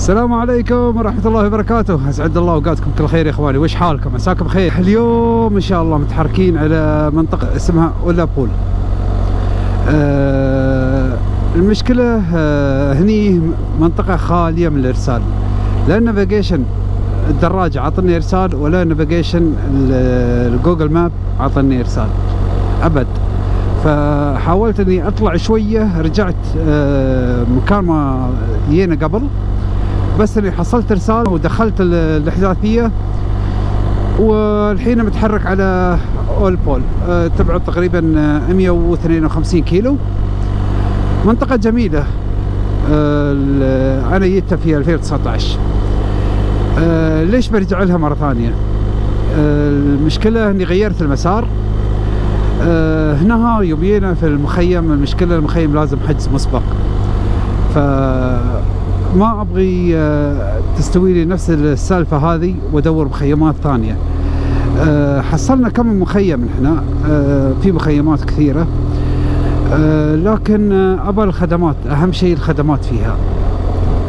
السلام عليكم ورحمة الله وبركاته. أسعد الله أوقاتكم كل خير يا إخواني. وش حالكم؟ عساكم بخير؟ اليوم إن شاء الله متحركين على منطقة اسمها أولابول آه المشكلة آه هني منطقة خالية من الإرسال. لا navigation الدراجة عطني إرسال ولا navigation ال Google Maps عطني إرسال. أبد. فحاولت إني أطلع شوية رجعت آه، مكان ما جينا قبل. بس اني حصلت رسالة ودخلت ال- الإحداثية والحين متحرك على أول بول. آه، تبعد تقريبا آه، 152 كيلو. منطقة جميلة. آه، أنا جيتها في 2019 آه، ليش برجع لها مرة ثانية؟ آه، المشكلة إني غيرت المسار. آه، هنا يوم جينا في المخيم المشكلة المخيم لازم حجز مسبق. ف ما أبغي آه، تستوي لي نفس السالفة هذه وأدور مخيمات ثانية. آه، حصلنا كم مخيم هنا آه، في مخيمات كثيرة. لكن ابى الخدمات أهم شيء الخدمات فيها.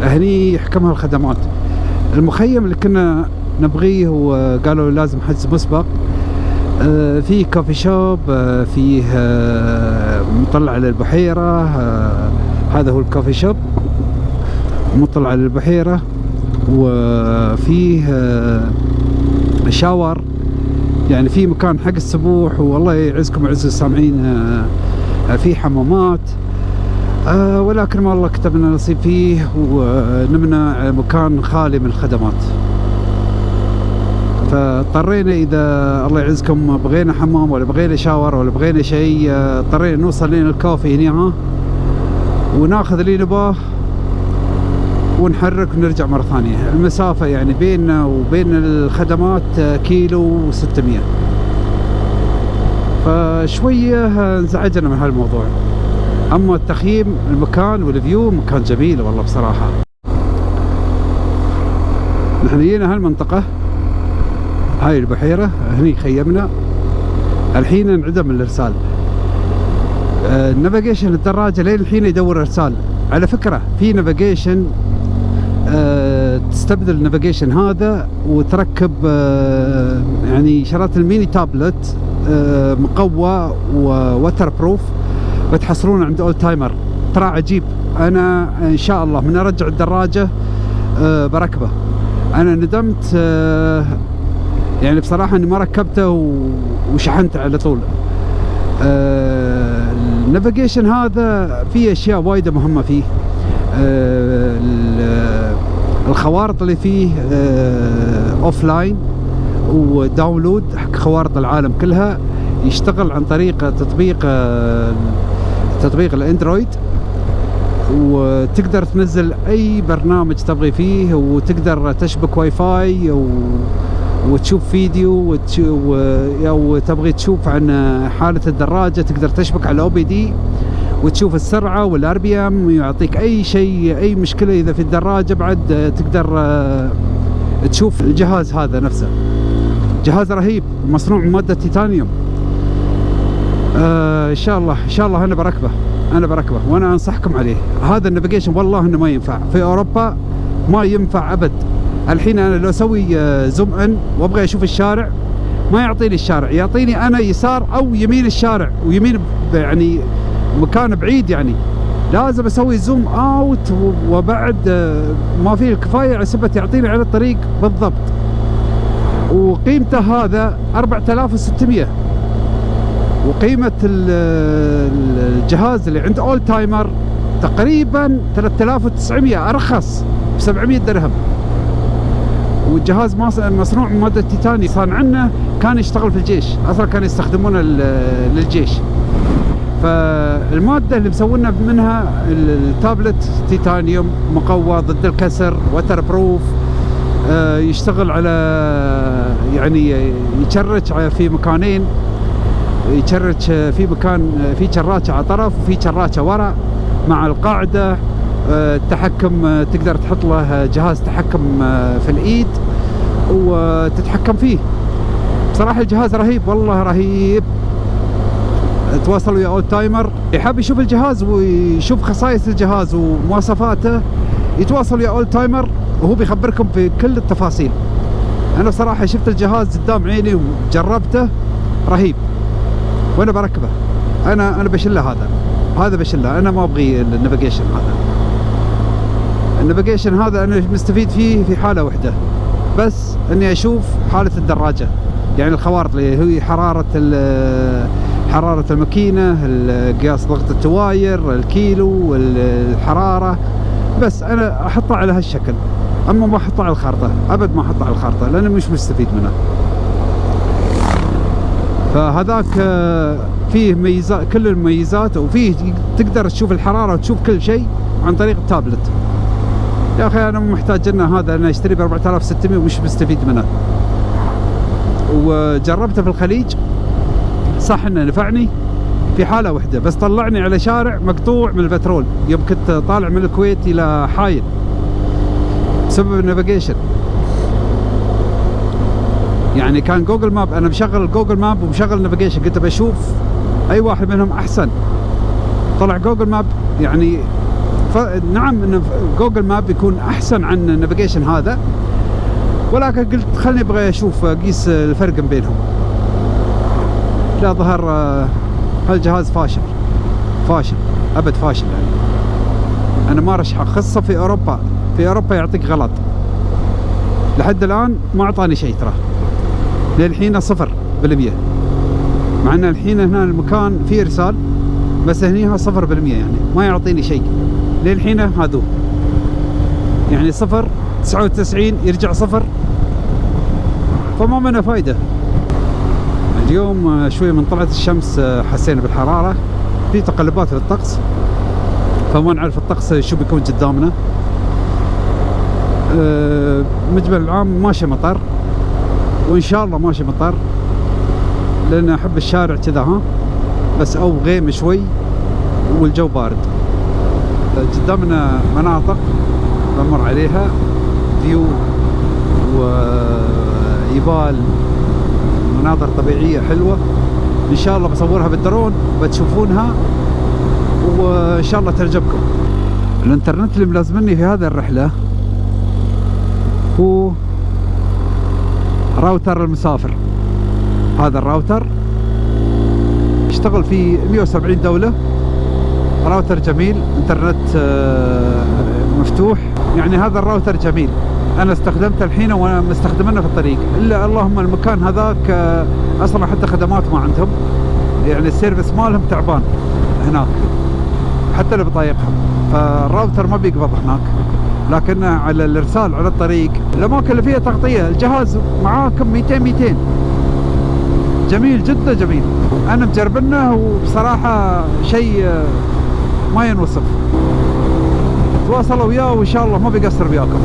هني يحكمها الخدمات. المخيم اللي كنا نبغيه وقالوا لازم حجز مسبق. في كوفي شوب فيه مطلع آه، هذا هو الكوفي شوب. مطلع على البحيرة وفيه آه، شاور. يعني في مكان حق السبوح والله يعزكم ويعز السامعين آه، في حمامات. آه، ولكن ما الله كتب لنا نصيب فيه ونمنا مكان خالي من الخدمات. فاضطرينا إذا الله يعزكم بغينا حمام ولا بغينا شاور ولا بغينا شيء آه، اضطرينا نوصل لين الكوفي هنا وناخذ اللي نباه. ونحرك ونرجع مرة ثانية. المسافة يعني بيننا وبين الخدمات آه، كيلو وستمية. فشوية آه، انزعجنا من هالموضوع. أما التخييم المكان والفيو مكان جميل والله بصراحة. نحن جينا هالمنطقة هاي البحيرة هني خيمنا. الحين انعدم الإرسال. آه، ال navigation الدراجة لين الحين يدور إرسال. على فكرة في navigation آه، تستبدل ال navigation هذا وتركب آه، يعني شريت ال mini tablet آه، مقوى waterproof بتحصلونه عند Old Timer ترى عجيب. أنا إن شاء الله من أرجع الدراجة آه، بركبه. أنا ندمت آه، يعني بصراحة إني ما ركبته وشحنته على طول. آه، ال navigation هذا فيه أشياء وايدة مهمة فيه. آه، الخوارط اللي فيه offline و download حق خوارط العالم كلها يشتغل عن طريق تطبيق آه، تطبيق الأندرويد. وتقدر تنزل أي برنامج تبغي فيه وتقدر تشبك واي فاي و... وتشوف فيديو وتش... و... أو تبغي تشوف عن حالة الدراجة تقدر تشبك على OBD وتشوف السرعة وال RPM ويعطيك أي شيء أي مشكلة إذا في الدراجة بعد تقدر آه، تشوف الجهاز هذا نفسه. جهاز رهيب مصنوع من مادة تيتانيوم. آه إن شاء الله إن شاء الله أنا بركبه أنا بركبه وأنا أنصحكم عليه. هذا ال navigation والله إنه ما ينفع. في أوروبا ما ينفع أبد. الحين أنا لو أسوي آه، zoom in وأبغى أشوف الشارع ما يعطيني الشارع يعطيني أنا يسار أو يمين الشارع ويمين يعني مكان بعيد يعني. لازم أسوي zoom out وبعد آه، ما في الكفاية عسب يعطيني على الطريق بالضبط. وقيمته هذا 4600 وقيمة ال- ال- الجهاز اللي عند اول تايمر تقريبا 3900 أرخص ب 700 درهم. والجهاز مصنوع من مادة تيتاني. صانعنا كان يشتغل في الجيش. أصلا كانوا يستخدمونه لل- للجيش. فالمادة اللي مسوينا منها ال- التابلت تيتانيوم مقوى ضد الكسر waterproof آه، يشتغل على يعني يشرج في مكانين يشرج في مكان في شراجه على طرف وفي شراجه ورا مع القاعدة آه، التحكم آه، تقدر تحط له جهاز تحكم آه، في الإيد وتتحكم فيه. بصراحة الجهاز رهيب والله رهيب. تواصل ويا Old Timer يحب يشوف الجهاز ويشوف خصائص الجهاز ومواصفاته يتواصل ويا Old Timer وهو بيخبركم في كل التفاصيل. أنا بصراحة شفت الجهاز قدام عيني وجربته رهيب. وأنا بركبه. أنا أنا بشله هذا. هذا بشله. أنا ما أبغي ال navigation هذا. ال navigation هذا أنا مستفيد فيه في حالة واحدة بس إني أشوف حالة الدراجة. يعني الخوارط اللي هي حرارة حرارة الماكينة قياس ضغط التواير الكيلو الحرارة. بس أنا أحطها على هالشكل. أما ما أحطها على الخارطة أبد ما أحطها على الخارطة لأنه مش مستفيد منها. فهذاك آه، فيه ميزات كل المميزات وفيه تقدر تشوف الحرارة وتشوف كل شيء عن طريق التابلت. يا أخي أنا محتاج لنا هذا أنا اشتري ب 4600 ومش مستفيد منه. وجربته في الخليج. صح إنه نفعني؟ في حالة واحدة بس طلعني على شارع مقطوع من البترول يوم كنت طالع من الكويت إلى حايل. بسبب ال navigation يعني كان Google Maps أنا مشغل Google Maps ومشغل ال navigation كنت بشوف أي واحد منهم أحسن. طلع Google Maps يعني ف... نعم إن Google Maps يكون أحسن عن ال navigation هذا ولكن قلت خلني أبغى أشوف أقيس الفرق بينهم. لا ظهر هالجهاز فاشل؟ فاشل أبد فاشل يعني. أنا ما رشحه خاصه في أوروبا في أوروبا يعطيك غلط. لحد الآن ما أعطاني شيء ترى. للحين صفر بالمية. مع إن الحين هنا المكان فيه إرسال بس هنيها صفر بالمية يعني. ما يعطيني شيء. للحين هذو. يعني صفر تسعة وتسعين يرجع صفر. فما منه فايدة. اليوم شوي من طلعت الشمس حسينا بالحرارة. في تقلبات للطقس فما نعرف الطقس شو بيكون قدامنا. أه مجمل العام ماشي مطر وإن شاء الله ماشي مطر لأن أحب الشارع كذا ها؟ بس أو غيم شوي والجو بارد. قدامنا مناطق بمر عليها view وجبال مناظر طبيعية حلوة. إن شاء الله بصورها بالدرون بتشوفونها وإن شاء الله تعجبكم. الإنترنت اللي ملازمني في هذه الرحلة هو راوتر المسافر. هذا الراوتر يشتغل في 170 دولة. راوتر جميل إنترنت آه، مفتوح. يعني هذا الراوتر جميل. أنا استخدمته الحين وأنا مستخدمنه في الطريق. إلا اللهم المكان هذاك آه، أصلا حتى خدمات ما عندهم. يعني ال service مالهم تعبان هناك حتى لبطايقهم. فالراوتر ما بيقبض هناك. لكن على الإرسال على الطريق الاماكن اللي فيها تغطية الجهاز معاكم 200 200 جميل جدا جميل. أنا مجربنه وبصراحة شيء آه، ما ينوصف. تواصلوا وياه وإن شاء الله ما بيقصر وياكم.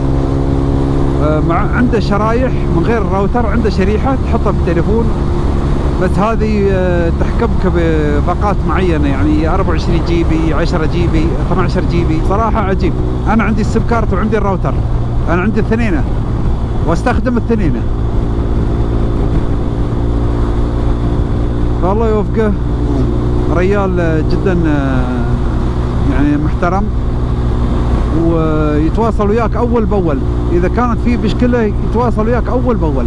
مع عنده شرايح من غير الراوتر عنده شريحة تحطها في التليفون. بس هذه آه، تحكمك بباقات معينة يعني 24 جي بي 10 جي بي 12 GB صراحة عجيب. أنا عندي ال SIM card وعندي الراوتر. أنا عندي الاثنين. وأستخدم الاثنين. فالله يوفقه. ريال جدا آه، يعني محترم. ويتواصل وياك أول بأول. إذا كانت في مشكلة يتواصل وياك أول بأول.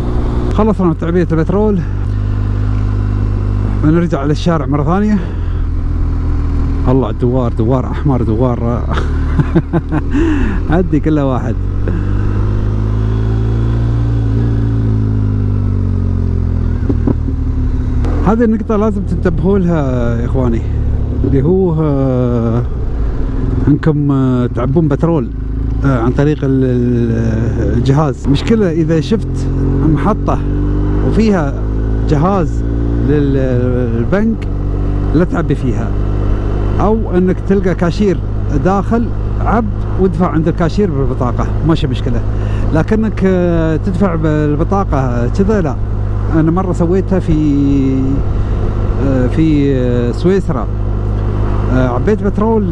خلصنا من تعبئه البترول بنرجع للشارع مرة ثانية. الله دوار دوار أحمر دوار. عدي كله واحد. هذه النقطة لازم تنتبهوا لها يا إخواني. اللي هو انكم آه، تعبون بترول آه، عن طريق الجهاز. مشكلة إذا شفت محطة وفيها جهاز للبنك لا تعبي فيها. أو إنك تلقى كاشير داخل عب وادفع عند الكاشير بالبطاقة ماشي مشكلة. لكنك آه، تدفع بالبطاقة كذا لا. أنا مرة سويتها في في سويسرا. عبيت بترول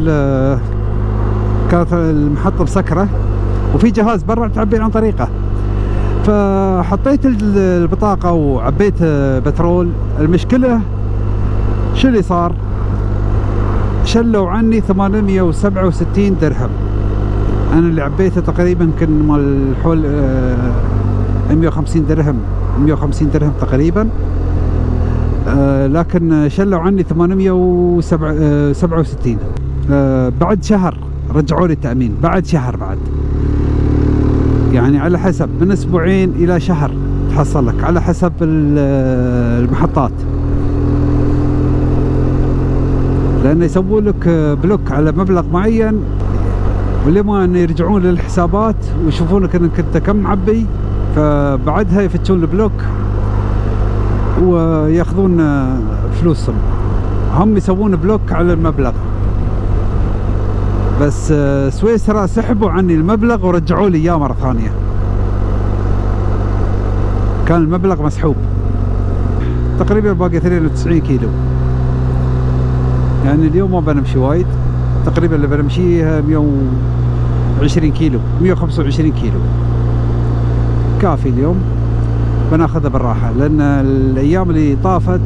كانت المحطة مسكرة وفي جهاز برا تعبي عن طريقه. فحطيت البطاقة وعبيت بترول. المشكلة شو اللي صار؟ شلوا عني 867 درهم. أنا اللي عبيته تقريبا يمكن مال حول آه 150 درهم 150 درهم تقريبا. آه لكن شلوا عني 867 آه بعد شهر رجعوا لي التأمين. بعد شهر بعد. يعني على حسب من أسبوعين إلى شهر تحصل لك على حسب المحطات. لأنه يسوون لك block على مبلغ معين ولما ان يرجعون للحسابات ويشوفونك إنك أنت كم معبي فبعدها يفتشون ال block. وياخذون فلوسهم. هم يسوون block على المبلغ. بس سويسرا سحبوا عني المبلغ ورجعوا لي إياه مرة ثانية. كان المبلغ مسحوب. تقريبا باقي 92 كيلو. يعني اليوم ما بنمشي وايد. تقريبا اللي بنمشيها 120 كيلو 125 كيلو. كافي اليوم. بناخذها بالراحة لأن الأيام اللي طافت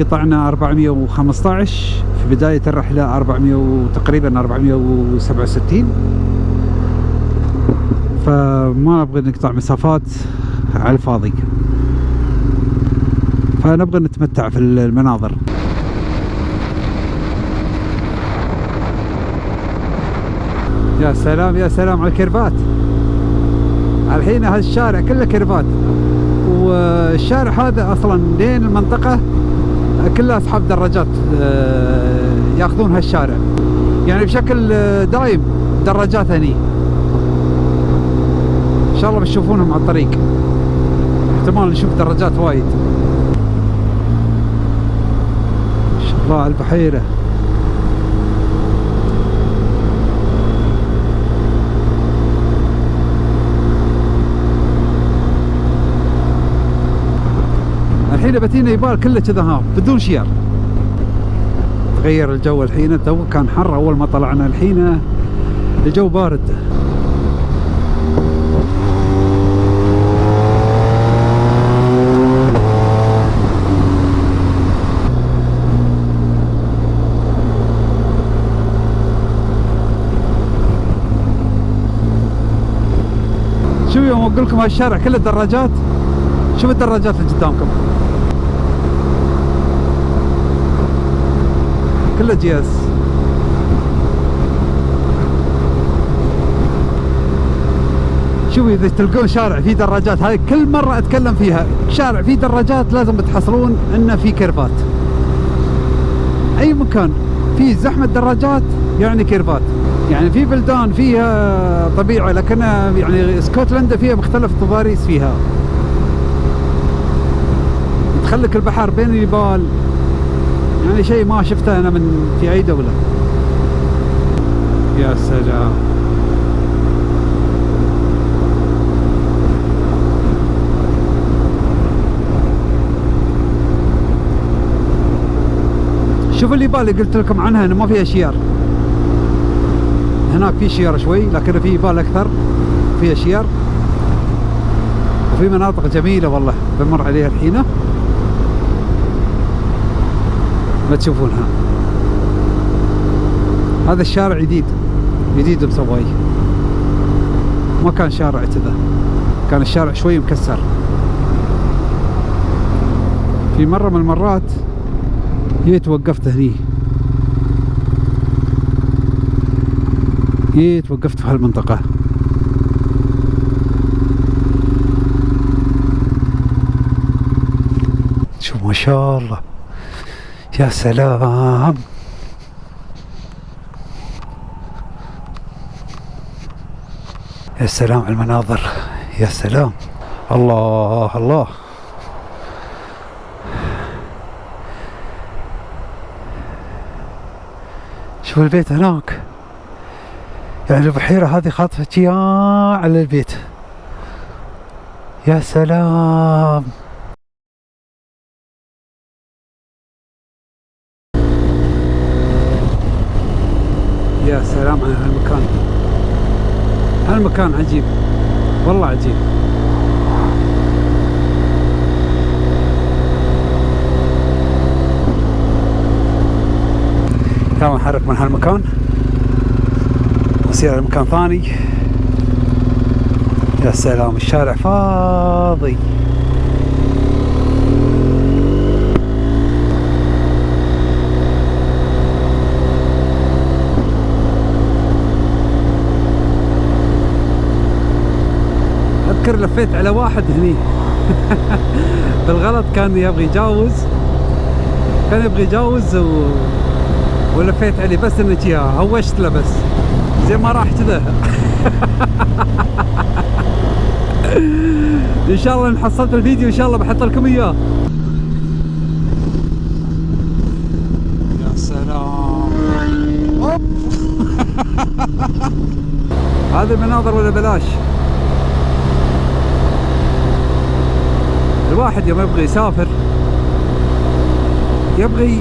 قطعنا 415 في بداية الرحلة 400 تقريبا 467 فما نبغى نقطع مسافات على الفاضي. فنبغى نتمتع في المناظر. يا سلام يا سلام على ال curve ات الحين هالشارع كله curve ات. والشارع هذا أصلا لين المنطقة كلها اصحاب دراجات يأخذون هالشارع. يعني بشكل دايم دراجات هني. إن شاء الله بتشوفونهم على الطريق. احتمال نشوف دراجات وايد. ما شاء الله على البحيرة. الحين بتينا يبال كله كذا ها بدون شيار. تغير الجو الحين تو كان حر أول ما طلعنا الحين. الجو بارد. شوف يوم أقول لكم هالشارع كله دراجات؟ شوف الدراجات اللي قدامكم؟ كله اس شوفوا إذا تلقون شارع فيه دراجات هذه كل مرة أتكلم فيها. شارع فيه دراجات لازم تحصلون انه فيه curve ات. أي مكان فيه زحمة دراجات يعني كيرفات. يعني في بلدان فيها طبيعة لكن يعني اسكتلندا فيها مختلف التضاريس فيها. تخلك البحر بين الجبال. يعني شيء ما شفته أنا من في أي دولة. يا سلام. شوف اللي بالي قلت لكم عنها إنه ما فيها شيار هناك في شيار شوي لكن في بال أكثر. فيها شيار وفي مناطق جميلة والله بمر عليها الحين ما تشوفونها هذا الشارع جديد. جديد مسويه ما كان شارع كذا. كان الشارع شوي مكسر. في مرة من المرات جيت وقفت هني. جيت وقفت في هالمنطقة. شوف ما شاء الله. يا سلام. يا سلام على المناظر. يا سلام. الله الله. شوف البيت هناك. يعني البحيرة هذه خاطفة على البيت. يا سلام. يا سلام على هالمكان. هالمكان عجيب. والله عجيب. يلا نحرك من هالمكان. نسير على مكان ثاني. يا سلام الشارع فاضي. اذكر لفيت على واحد هني. بالغلط كان يبغى يجاوز. كان يبغى يجاوز و... ولفيت عليه بس انك اياها هوشت له بس. زي ما راح كذا. إن شاء الله إن حصلت الفيديو إن شاء الله بحط لكم إياه. يا سلام. هذه المناظر ولا بلاش؟ الواحد يوم يبغى يسافر يبغى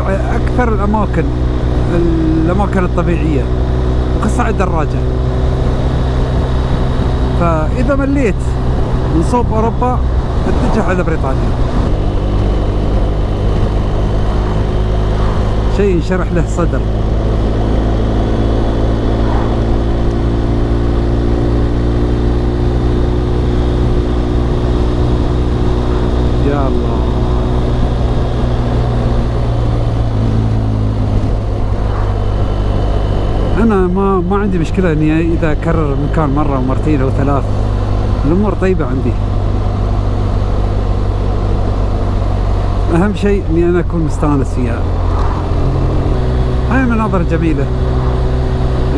على أكثر الأماكن الأماكن الطبيعية وخاصة على الدراجة. فإذا مليت من صوب أوروبا اتجه على بريطانيا. شيء ينشرح له صدر يا الله أنا ما ما عندي مشكلة إني إذا أكرر المكان مرة ومرتين أو ثلاث الأمور طيبة عندي. أهم شيء إني أنا أكون مستانس فيها. هاي مناظر جميلة.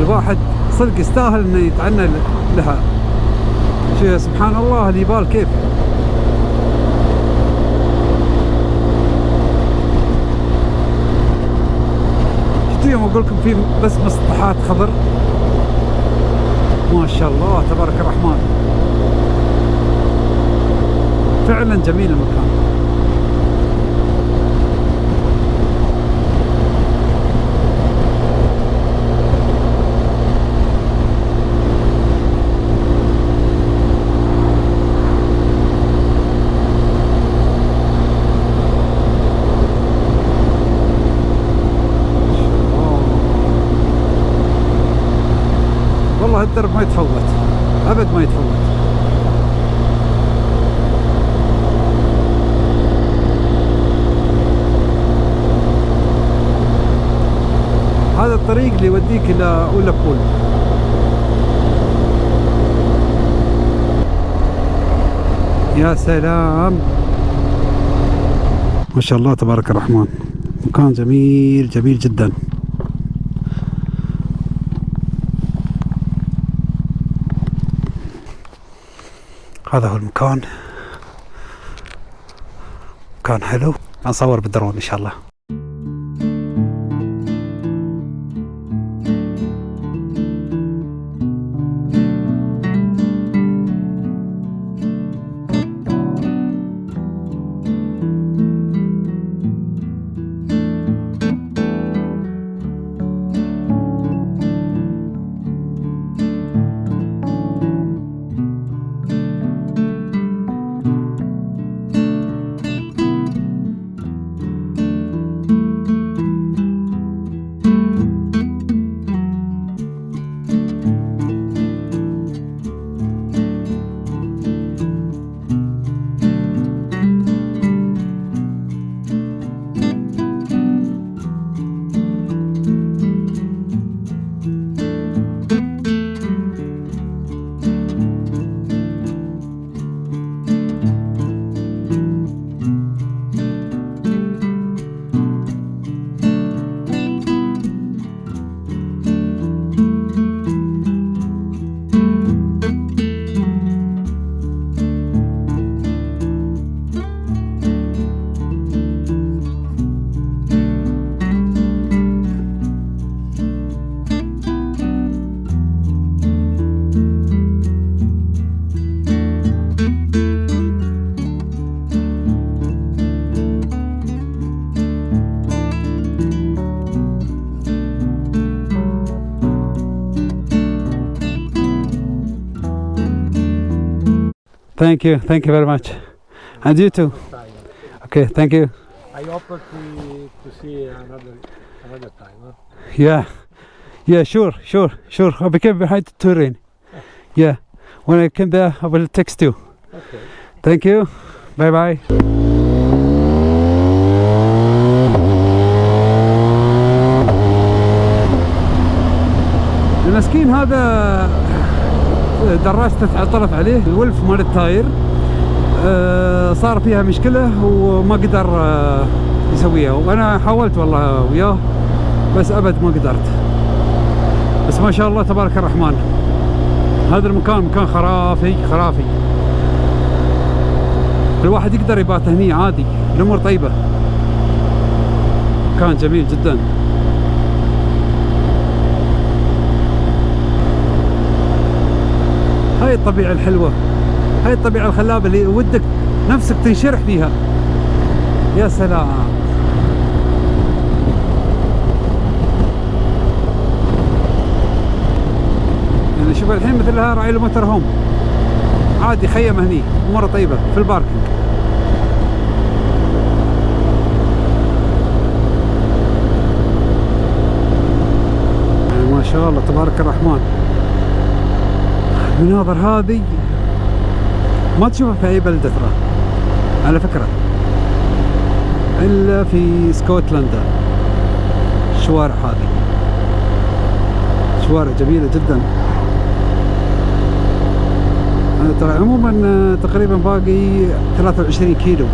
الواحد صدق يستاهل إنه يتعنى لها. شو سبحان الله الجبال كيف؟ أقول لكم في بس مسطحات خضر ما شاء الله تبارك الرحمن. فعلا جميل المكان والله الدرب ما يتفوت. أبد ما يتفوت. هذا الطريق اللي يوديك إلى اولابول يا سلام. ما شاء الله تبارك الرحمن. مكان جميل جميل جدا. هذا هو المكان. مكان حلو. نصور بالدرون إن شاء الله. Thank you, thank you very much. And you too. Okay, thank you. I offer to, to see another another time. Huh? Yeah, Yeah, sure, sure, sure. I became behind the terrain. Yeah. When I came there, I will text you. Okay. Thank you. Bye bye. المسكين هذا دراجته تعطلت عليه الولف مال التاير آه، صار فيها مشكلة وما قدر آه، يسويها. وأنا حاولت والله وياه بس أبد ما قدرت. بس ما شاء الله تبارك الرحمن. هذا المكان مكان خرافي خرافي. الواحد يقدر يبات هني عادي الأمور طيبة. مكان جميل جدا. هاي الطبيعة الحلوة هاي الطبيعة الخلابة اللي ودك نفسك تنشرح فيها. يا سلام. يعني شوف الحين مثلها راعي الموتر هوم. عادي خيم هني أموره طيبة في الباركينج يعني ما شاء الله تبارك الرحمن. المناظر هذه ما تشوفها في أي بلده ترى على فكرة. إلا في اسكتلندا الشوارع هذه. شوارع جميلة جدا. ترى عموما تقريبا باقي 23 كيلو.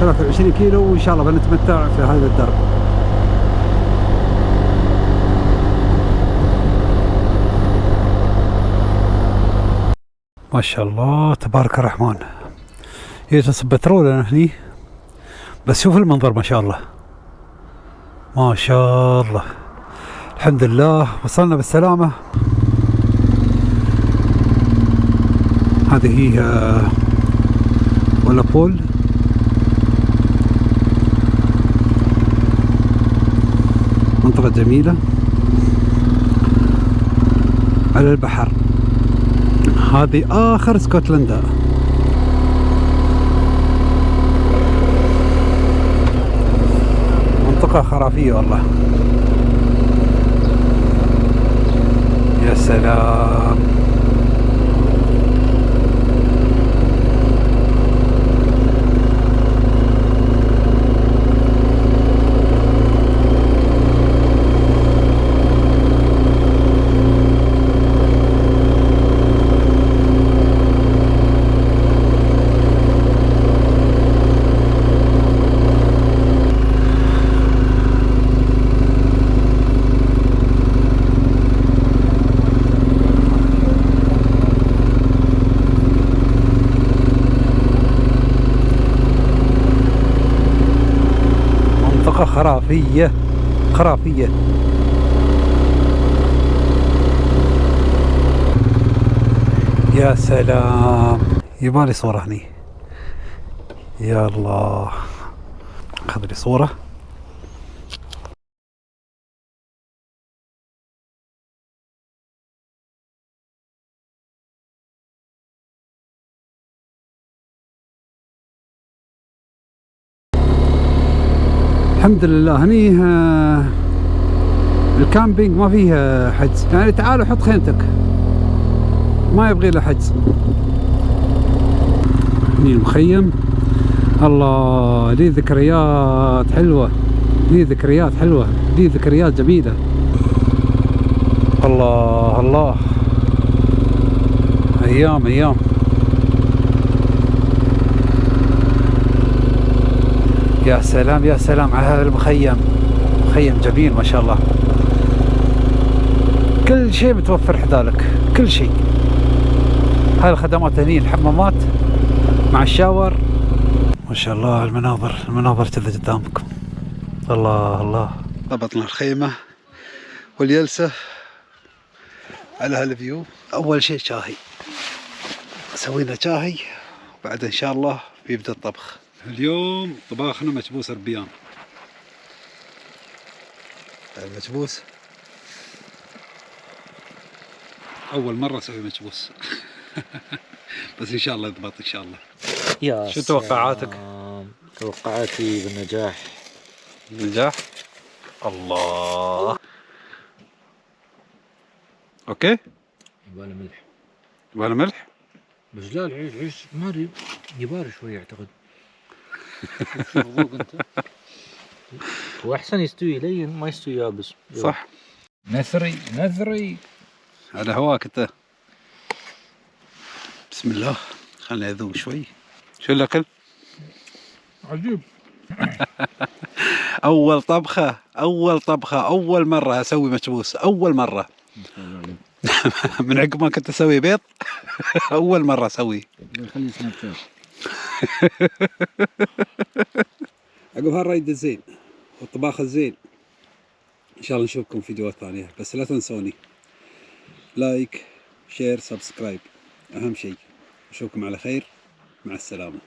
23 كيلو وإن شاء الله بنتمتع في هذا الدرب. ما شاء الله تبارك الرحمن. يجلس بترول أنا هني؟ بس شوف المنظر ما شاء الله. ما شاء الله. الحمد لله. وصلنا بالسلامة. هذه هي آه، ولا بول؟ منطقة جميلة. على البحر. هذه آخر اسكتلندا منطقة خرافية والله. يا سلام منطقة خرافية خرافية يا سلام يبالي صورة هني. يا الله. خذ لي صورة. الحمد لله. هني آه، الكامبينج ما فيه حجز. يعني تعال وحط خيمتك. ما يبغي له حجز. هني المخيم. الله لي ذكريات حلوة. لي ذكريات حلوة. لي ذكريات جميلة. الله الله. أيام أيام. يا سلام يا سلام على هذا المخيم. مخيم جميل ما شاء الله. كل شيء متوفر حذالك. كل شيء. هاي الخدمات هني الحمامات مع الشاور. ما شاء الله المناظر المناظر كذا قدامكم. الله الله. ضبطنا الخيمة والجلسة على هالفيو. أول شيء شاهي. سوينا شاهي وبعد إن شاء الله بيبدأ الطبخ. اليوم طباخنا مكبوس ربيان. المكبوس؟ أول مرة أسوي مكبوس. بس إن شاء الله يضبط إن شاء الله. يا شو توقعاتك؟ توقعاتي بالنجاح. نجاح الله. أوكي. يبغى ملح. يبغى ملح؟ بس لا العيش العيش ما أدري يبار شوي أعتقد. شوف ذوق أنت؟ هو أحسن يستوي لين ما يستوي يابس. صح. نثري نثري. على هواك أنت. بسم الله. خليني اذوق شوي. شو الاكل عجيب. أول طبخة أول طبخة أول مرة أسوي مكبوس أول مرة. من عقب ما كنت أسوي بيض أول مرة أسوي. خلي Snapchat عقب هال ride الزين والطباخ الزين. إن شاء الله نشوفكم في فيديوهات ثانية. بس لا تنسوني. like share subscribe أهم شيء. أشوفكم على خير. مع السلامة.